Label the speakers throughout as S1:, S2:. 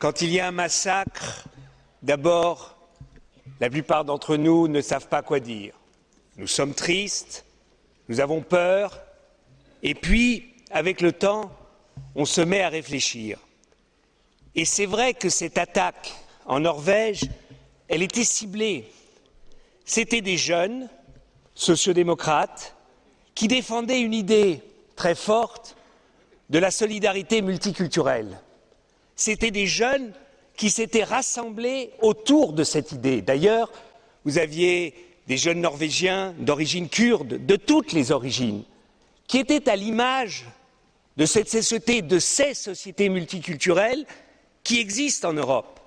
S1: Quand il y a un massacre, d'abord, la plupart d'entre nous ne savent pas quoi dire. Nous sommes tristes, nous avons peur, et puis, avec le temps, on se met à réfléchir. Et c'est vrai que cette attaque en Norvège, elle était ciblée. C'étaient des jeunes sociodémocrates qui défendaient une idée très forte de la solidarité multiculturelle. C'étaient des jeunes qui s'étaient rassemblés autour de cette idée. D'ailleurs, vous aviez des jeunes Norvégiens d'origine kurde, de toutes les origines, qui étaient à l'image de cette société, de ces sociétés multiculturelles qui existent en Europe.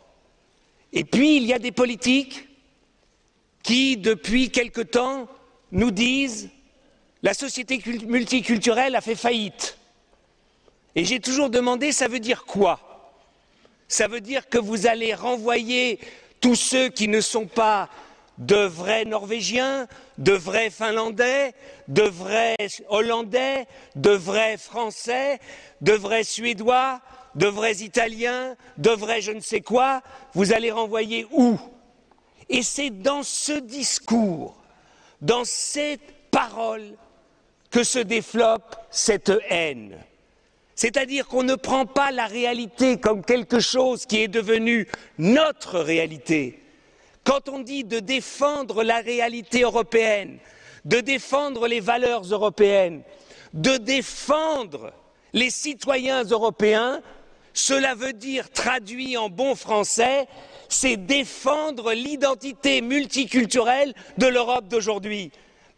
S1: Et puis, il y a des politiques qui, depuis quelque temps, nous disent la société multiculturelle a fait faillite. Et j'ai toujours demandé ça veut dire quoi? Ça veut dire que vous allez renvoyer tous ceux qui ne sont pas de vrais Norvégiens, de vrais Finlandais, de vrais Hollandais, de vrais Français, de vrais Suédois, de vrais Italiens, de vrais je ne sais quoi, vous allez renvoyer où? Et c'est dans ce discours, dans cette parole, que se développe cette haine. C'est-à-dire qu'on ne prend pas la réalité comme quelque chose qui est devenu notre réalité. Quand on dit de défendre la réalité européenne, de défendre les valeurs européennes, de défendre les citoyens européens, cela veut dire, traduit en bon français, c'est défendre l'identité multiculturelle de l'Europe d'aujourd'hui.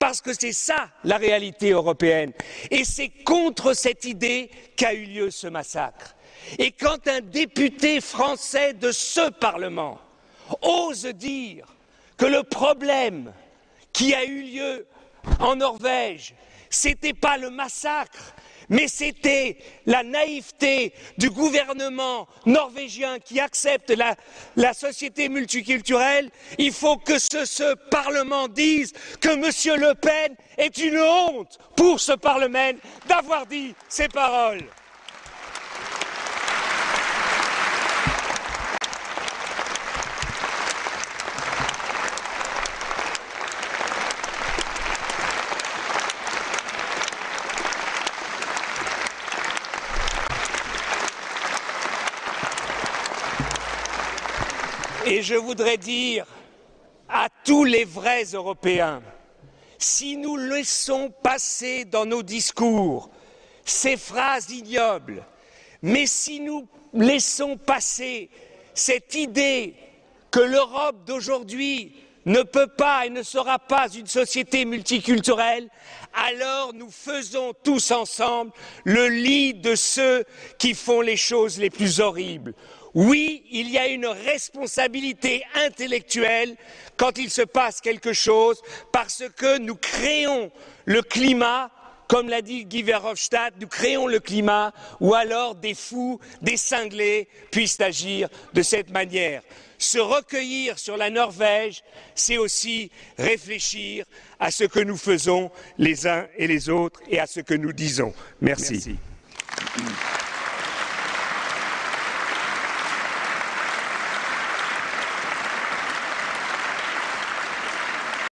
S1: Parce que c'est ça la réalité européenne. Et c'est contre cette idée qu'a eu lieu ce massacre. Et quand un député français de ce Parlement ose dire que le problème qui a eu lieu en Norvège, ce n'était pas le massacre, mais c'était la naïveté du gouvernement norvégien qui accepte la, société multiculturelle. Il faut que ce, Parlement dise que M. Le Pen est une honte pour ce Parlement d'avoir dit ces paroles. Et je voudrais dire à tous les vrais Européens, si nous laissons passer dans nos discours ces phrases ignobles, mais si nous laissons passer cette idée que l'Europe d'aujourd'hui ne peut pas et ne sera pas une société multiculturelle, alors nous faisons tous ensemble le lit de ceux qui font les choses les plus horribles. Oui, il y a une responsabilité intellectuelle quand il se passe quelque chose parce que nous créons le climat comme l'a dit Guy Verhofstadt, nous créons le climat où alors des fous, des cinglés puissent agir de cette manière. Se recueillir sur la Norvège, c'est aussi réfléchir à ce que nous faisons les uns et les autres et à ce que nous disons. Merci.